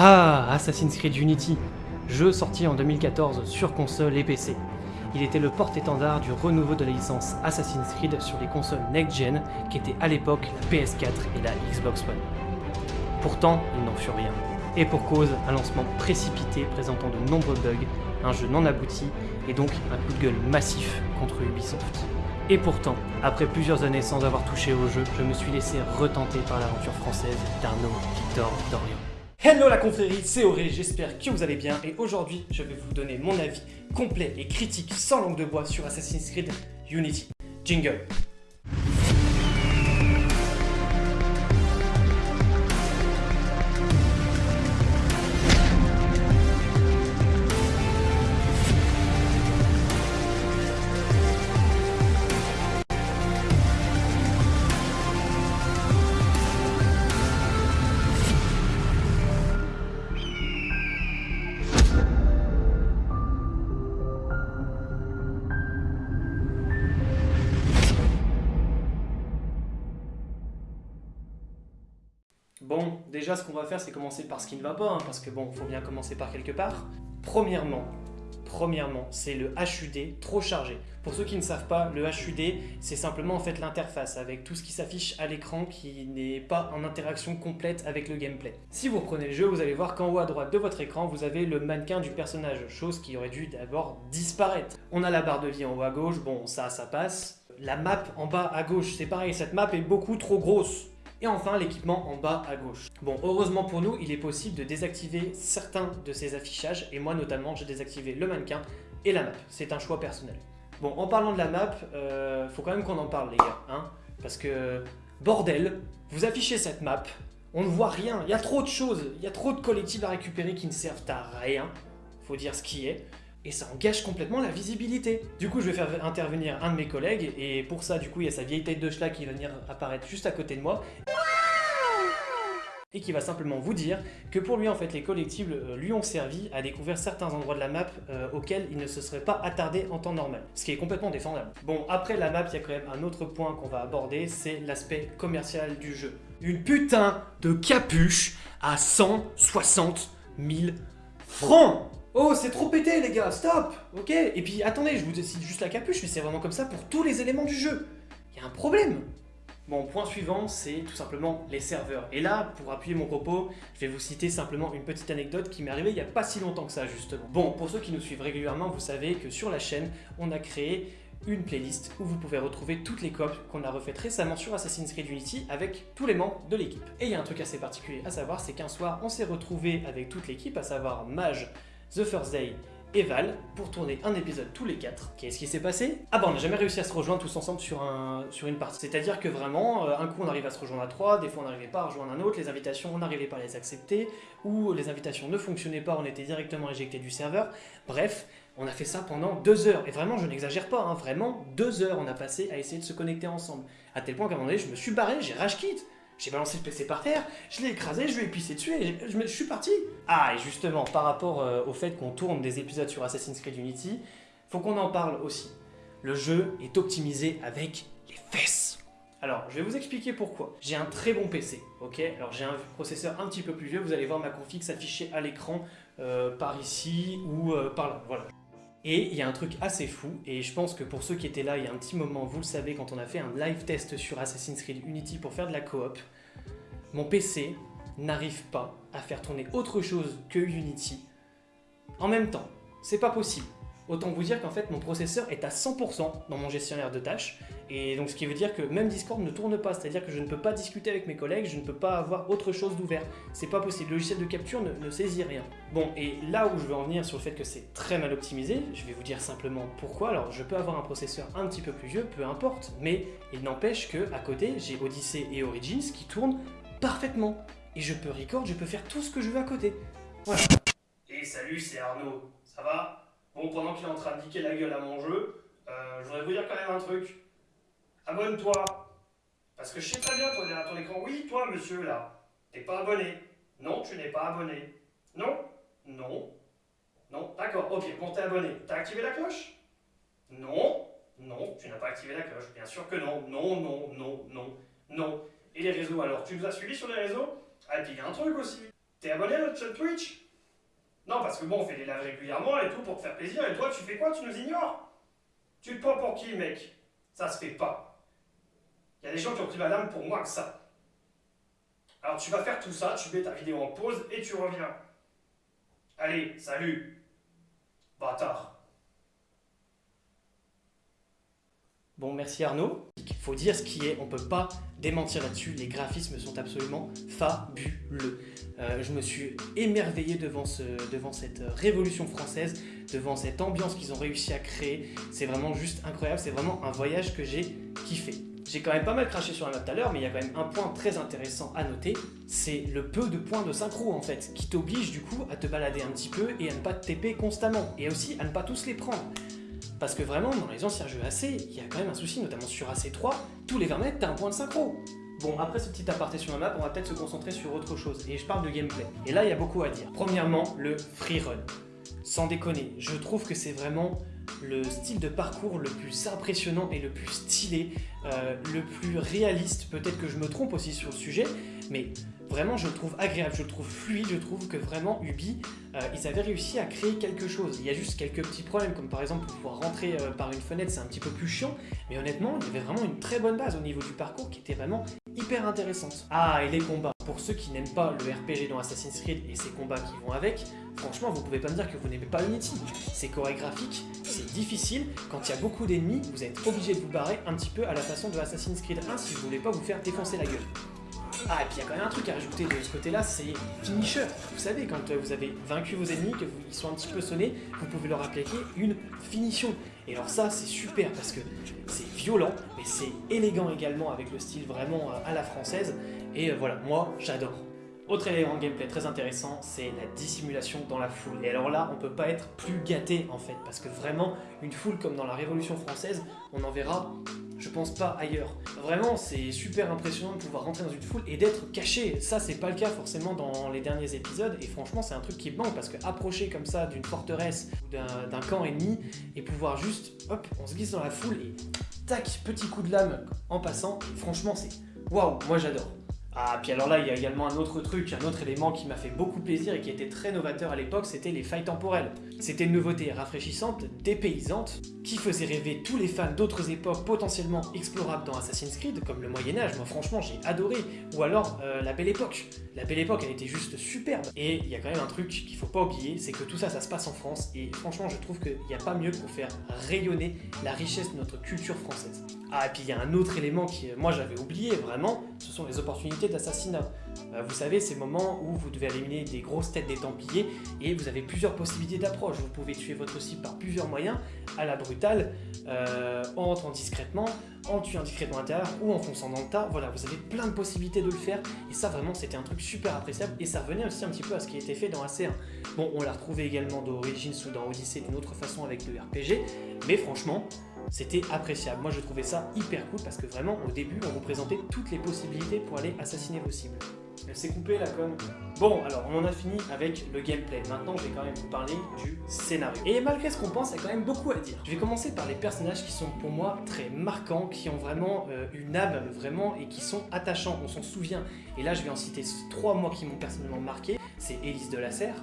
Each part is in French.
Ah, Assassin's Creed Unity, jeu sorti en 2014 sur console et PC. Il était le porte-étendard du renouveau de la licence Assassin's Creed sur les consoles next-gen qui étaient à l'époque la PS4 et la Xbox One. Pourtant, il n'en fut rien. Et pour cause, un lancement précipité présentant de nombreux bugs, un jeu non abouti et donc un coup de gueule massif contre Ubisoft. Et pourtant, après plusieurs années sans avoir touché au jeu, je me suis laissé retenter par l'aventure française d'Arnaud Victor Dorian. Hello la confrérie, c'est Auré, j'espère que vous allez bien et aujourd'hui je vais vous donner mon avis complet et critique sans langue de bois sur Assassin's Creed Unity. Jingle Bon, déjà ce qu'on va faire c'est commencer par ce qui ne va pas, hein, parce que bon, faut bien commencer par quelque part. Premièrement, premièrement, c'est le HUD trop chargé. Pour ceux qui ne savent pas, le HUD, c'est simplement en fait l'interface avec tout ce qui s'affiche à l'écran qui n'est pas en interaction complète avec le gameplay. Si vous reprenez le jeu, vous allez voir qu'en haut à droite de votre écran, vous avez le mannequin du personnage, chose qui aurait dû d'abord disparaître. On a la barre de vie en haut à gauche, bon ça, ça passe. La map en bas à gauche, c'est pareil, cette map est beaucoup trop grosse. Et enfin, l'équipement en bas à gauche. Bon, heureusement pour nous, il est possible de désactiver certains de ces affichages, et moi notamment, j'ai désactivé le mannequin et la map. C'est un choix personnel. Bon, en parlant de la map, euh, faut quand même qu'on en parle les gars, hein, parce que, bordel, vous affichez cette map, on ne voit rien, il y a trop de choses, il y a trop de collectifs à récupérer qui ne servent à rien, faut dire ce qui est et ça engage complètement la visibilité. Du coup, je vais faire intervenir un de mes collègues, et pour ça, du coup, il y a sa vieille tête de schlag qui va venir apparaître juste à côté de moi. Et qui va simplement vous dire que pour lui, en fait, les collectibles euh, lui ont servi à découvrir certains endroits de la map euh, auxquels il ne se serait pas attardé en temps normal. Ce qui est complètement défendable. Bon, après la map, il y a quand même un autre point qu'on va aborder, c'est l'aspect commercial du jeu. Une putain de capuche à 160 000 francs Oh, c'est trop pété les gars, stop Ok Et puis attendez, je vous décide juste la capuche, mais c'est vraiment comme ça pour tous les éléments du jeu. Il y a un problème Bon, point suivant, c'est tout simplement les serveurs. Et là, pour appuyer mon propos, je vais vous citer simplement une petite anecdote qui m'est arrivée il n'y a pas si longtemps que ça, justement. Bon, pour ceux qui nous suivent régulièrement, vous savez que sur la chaîne, on a créé une playlist où vous pouvez retrouver toutes les copes qu'on a refaites récemment sur Assassin's Creed Unity avec tous les membres de l'équipe. Et il y a un truc assez particulier à savoir, c'est qu'un soir, on s'est retrouvé avec toute l'équipe, à savoir Mage, The First Day et Val pour tourner un épisode tous les quatre. Qu'est-ce qui s'est passé? Ah bah on n'a jamais réussi à se rejoindre tous ensemble sur, un, sur une partie. C'est-à-dire que vraiment, euh, un coup on arrive à se rejoindre à trois, des fois on n'arrivait pas à rejoindre un autre, les invitations on n'arrivait pas à les accepter, ou les invitations ne fonctionnaient pas, on était directement éjecté du serveur. Bref, on a fait ça pendant deux heures. Et vraiment, je n'exagère pas, hein, vraiment, deux heures on a passé à essayer de se connecter ensemble. À tel point qu'à un moment donné, je me suis barré, j'ai rage quitte. J'ai balancé le PC par terre, je l'ai écrasé, je lui ai pissé dessus et je, suis parti. Ah, et justement, par rapport euh, au fait qu'on tourne des épisodes sur Assassin's Creed Unity, faut qu'on en parle aussi. Le jeu est optimisé avec les fesses. Alors, je vais vous expliquer pourquoi. J'ai un très bon PC, ok? Alors, j'ai un processeur un petit peu plus vieux, vous allez voir ma config s'afficher à l'écran euh, par ici ou euh, par là, voilà. Et il y a un truc assez fou, et je pense que pour ceux qui étaient là il y a un petit moment, vous le savez, quand on a fait un live test sur Assassin's Creed Unity pour faire de la coop, mon PC n'arrive pas à faire tourner autre chose que Unity en même temps. C'est pas possible. Autant vous dire qu'en fait mon processeur est à 100% dans mon gestionnaire de tâches et donc ce qui veut dire que même Discord ne tourne pas, c'est-à-dire que je ne peux pas discuter avec mes collègues, je ne peux pas avoir autre chose d'ouvert. C'est pas possible, le logiciel de capture ne, saisit rien. Bon, et là où je veux en venir sur le fait que c'est très mal optimisé, je vais vous dire simplement pourquoi. Alors je peux avoir un processeur un petit peu plus vieux, peu importe, mais il n'empêche que à côté j'ai Odyssey et Origins qui tournent parfaitement. Et je peux record, je peux faire tout ce que je veux à côté. Voilà. Et salut, c'est Arnaud, ça va? Bon, pendant qu'il est en train de niquer la gueule à mon jeu, euh, je voudrais vous dire quand même un truc. Abonne-toi. Parce que je sais très bien, toi, derrière ton écran. Oui, toi, monsieur, là. T'es pas abonné. Non, tu n'es pas abonné. Non Non Non D'accord, ok, bon, t'es abonné. T'as activé la cloche? Non Non, tu n'as pas activé la cloche. Bien sûr que non. Non, non, non, non, non. Et les réseaux, alors Tu nous as suivis sur les réseaux? Ah, il y a un truc aussi. T'es abonné à notre chaîne Twitch? Non, parce que bon, on fait des lives régulièrement et tout pour te faire plaisir, et toi, tu fais quoi? Tu nous ignores Tu te prends pour qui, mec? Ça se fait pas. Il y a des gens qui ont pris ma dame pour moi que ça. Alors tu vas faire tout ça, tu mets ta vidéo en pause et tu reviens. Allez, salut Bâtard Bon, merci Arnaud. Il faut dire ce qui est, on peut pas démentir là-dessus, les graphismes sont absolument fabuleux. Euh, je me suis émerveillé devant, ce, devant cette révolution française, devant cette ambiance qu'ils ont réussi à créer. C'est vraiment juste incroyable, c'est vraiment un voyage que j'ai kiffé. J'ai quand même pas mal craché sur la map tout à l'heure, mais il y a quand même un point très intéressant à noter, c'est le peu de points de synchro en fait, qui t'oblige du coup à te balader un petit peu et à ne pas te TP constamment, et aussi à ne pas tous les prendre. Parce que vraiment, dans les anciens jeux AC, il y a quand même un souci, notamment sur AC3, tous les 20 mètres, t'as un point de synchro. Bon, après ce petit aparté sur la map, on va peut-être se concentrer sur autre chose, et je parle de gameplay. Et là, il y a beaucoup à dire. Premièrement, le free run. Sans déconner, je trouve que c'est vraiment le style de parcours le plus impressionnant et le plus stylé, euh, le plus réaliste. Peut-être que je me trompe aussi sur le sujet, mais vraiment je le trouve agréable, je le trouve fluide, je trouve que vraiment Ubi, euh, ils avaient réussi à créer quelque chose. Il y a juste quelques petits problèmes, comme par exemple pouvoir rentrer euh, par une fenêtre, c'est un petit peu plus chiant, mais honnêtement, il y avait vraiment une très bonne base au niveau du parcours qui était vraiment hyper intéressante. Ah, et les combats. Pour ceux qui n'aiment pas le RPG dans Assassin's Creed et ses combats qui vont avec, franchement, vous pouvez pas me dire que vous n'aimez pas Unity. C'est chorégraphique, c'est difficile, quand il y a beaucoup d'ennemis, vous êtes obligé de vous barrer un petit peu à la façon de Assassin's Creed 1 si vous voulez pas vous faire défoncer la gueule. Ah, et puis il y a quand même un truc à rajouter de ce côté-là, c'est finisher. Vous savez, quand euh, vous avez vaincu vos ennemis, que ils sont un petit peu sonnés, vous pouvez leur appliquer une finition. Et alors ça, c'est super parce que c'est mais c'est élégant également avec le style vraiment euh, à la française. Et euh, voilà, moi, j'adore. Autre élément de gameplay très intéressant, c'est la dissimulation dans la foule. Et alors là, on peut pas être plus gâté en fait, parce que vraiment, une foule comme dans la Révolution française, on en verra, je pense pas ailleurs. Vraiment, c'est super impressionnant de pouvoir rentrer dans une foule et d'être caché. Ça, c'est pas le cas forcément dans les derniers épisodes, et franchement, c'est un truc qui manque, parce que approcher comme ça d'une forteresse ou d'un camp ennemi, et pouvoir juste, hop, on se glisse dans la foule, et tac, petit coup de lame en passant, franchement, c'est waouh, moi j'adore. Ah, puis alors là, il y a également un autre truc, un autre élément qui m'a fait beaucoup plaisir et qui était très novateur à l'époque, c'était les failles temporelles. C'était une nouveauté rafraîchissante, dépaysante, qui faisait rêver tous les fans d'autres époques potentiellement explorables dans Assassin's Creed, comme le Moyen-Âge, moi franchement j'ai adoré, ou alors euh, la Belle Époque. La Belle Époque, elle était juste superbe. Et il y a quand même un truc qu'il faut pas oublier, c'est que tout ça, ça se passe en France, et franchement, je trouve qu'il n'y a pas mieux pour faire rayonner la richesse de notre culture française. Ah, et puis il y a un autre élément qui, moi, j'avais oublié, vraiment, ce sont les opportunités d'assassinat. Euh, vous savez, ces moments où vous devez éliminer des grosses têtes des Templiers, et vous avez plusieurs possibilités d'approche. Vous pouvez tuer votre cible par plusieurs moyens, à la brutale, euh, en entrant discrètement, en tuant discrètement à l'intérieur, ou en fonçant dans le tas. Voilà, vous avez plein de possibilités de le faire, et ça, vraiment, c'était un truc super appréciable, et ça revenait aussi un petit peu à ce qui été fait dans AC1. Bon, on l'a retrouvé également dans Origins ou dans Odyssey d'une autre façon avec le RPG, mais franchement, c'était appréciable. Moi, je trouvais ça hyper cool parce que vraiment, au début, on vous présentait toutes les possibilités pour aller assassiner vos cibles. Elle s'est coupée la conne. Bon, alors on en a fini avec le gameplay. Maintenant, je vais quand même vous parler du scénario. Et malgré ce qu'on pense, il y a quand même beaucoup à dire. Je vais commencer par les personnages qui sont pour moi très marquants, qui ont vraiment euh, une âme, vraiment, et qui sont attachants. On s'en souvient. Et là, je vais en citer trois, moi, qui m'ont personnellement marqué. C'est Élise de la Serre,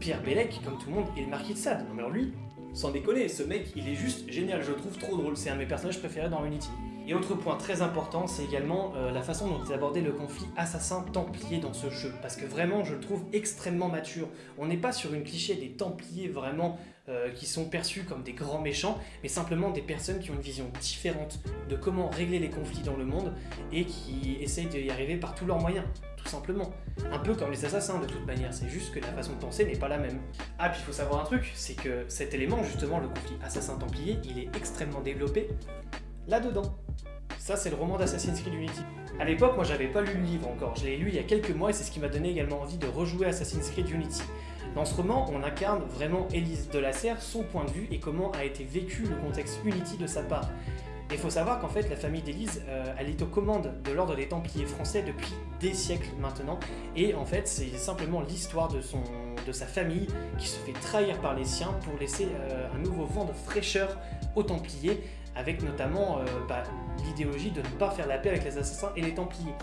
Pierre Bellec, comme tout le monde, et le Marquis de Sade. Non mais alors lui, sans déconner, ce mec, il est juste génial, je le trouve trop drôle, c'est un de mes personnages préférés dans Unity. Et autre point très important, c'est également euh, la façon dont ils abordaient le conflit assassin-templier dans ce jeu, parce que vraiment, je le trouve extrêmement mature. On n'est pas sur une cliché des templiers vraiment euh, qui sont perçus comme des grands méchants, mais simplement des personnes qui ont une vision différente de comment régler les conflits dans le monde et qui essayent d'y arriver par tous leurs moyens tout simplement. Un peu comme les assassins de toute manière, c'est juste que la façon de penser n'est pas la même. Ah, puis il faut savoir un truc, c'est que cet élément, justement, le conflit assassin-templier, il est extrêmement développé là-dedans. Ça, c'est le roman d'Assassin's Creed Unity. À l'époque, moi, j'avais pas lu le livre encore. Je l'ai lu il y a quelques mois et c'est ce qui m'a donné également envie de rejouer Assassin's Creed Unity. Dans ce roman, on incarne vraiment Élise de la Serre, son point de vue et comment a été vécu le contexte Unity de sa part. Il faut savoir qu'en fait, la famille d'Élise, euh, elle est aux commandes de l'ordre des Templiers français depuis des siècles maintenant. Et en fait, c'est simplement l'histoire de sa famille qui se fait trahir par les siens pour laisser euh, un nouveau vent de fraîcheur aux Templiers, avec notamment euh, bah, l'idéologie de ne pas faire la paix avec les assassins et les Templiers.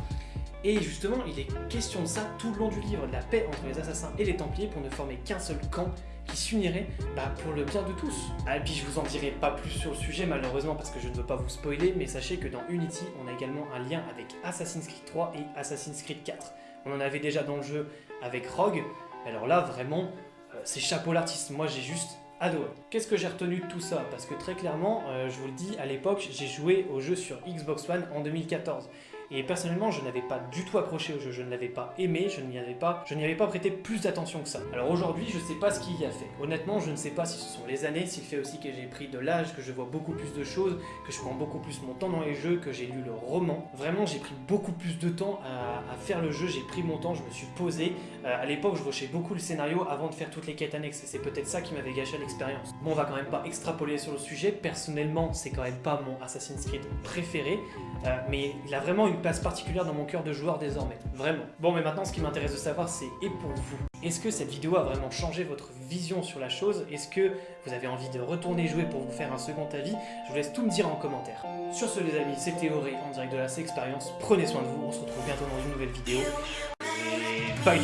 Et justement, il est question de ça tout le long du livre, de la paix entre les assassins et les templiers pour ne former qu'un seul camp qui s'unirait bah, pour le bien de tous. Ah, et puis je vous en dirai pas plus sur le sujet malheureusement parce que je ne veux pas vous spoiler, mais sachez que dans Unity, on a également un lien avec Assassin's Creed 3 et Assassin's Creed 4. On en avait déjà dans le jeu avec Rogue, alors là vraiment, euh, c'est chapeau l'artiste, moi j'ai juste adoré. Qu'est-ce que j'ai retenu de tout ça? Parce que très clairement, euh, je vous le dis, à l'époque, j'ai joué au jeu sur Xbox One en 2014. Et personnellement, je n'avais pas du tout accroché au jeu, je ne l'avais pas aimé, je n'y avais pas, je n'y avais pas prêté plus d'attention que ça. Alors aujourd'hui, je ne sais pas ce qu'il y a fait. Honnêtement, je ne sais pas si ce sont les années, s'il fait aussi que j'ai pris de l'âge, que je vois beaucoup plus de choses, que je prends beaucoup plus mon temps dans les jeux, que j'ai lu le roman. Vraiment, j'ai pris beaucoup plus de temps à, faire le jeu, j'ai pris mon temps, je me suis posé. Euh, à l'époque, je rushais beaucoup le scénario avant de faire toutes les quêtes annexes, et c'est peut-être ça qui m'avait gâché l'expérience. Bon, on va quand même pas extrapoler sur le sujet, personnellement, c'est quand même pas mon Assassin's Creed préféré, euh, mais il a vraiment une place particulière dans mon cœur de joueur désormais. Vraiment. Bon, mais maintenant, ce qui m'intéresse de savoir, c'est et pour vous Est-ce que cette vidéo a vraiment changé votre vision sur la chose? Est-ce que vous avez envie de retourner jouer pour vous faire un second avis? Je vous laisse tout me dire en commentaire. Sur ce, les amis, c'était Auré en direct de la C-Expérience. Prenez soin de vous, on se retrouve bientôt dans une nouvelle vidéo. Et bye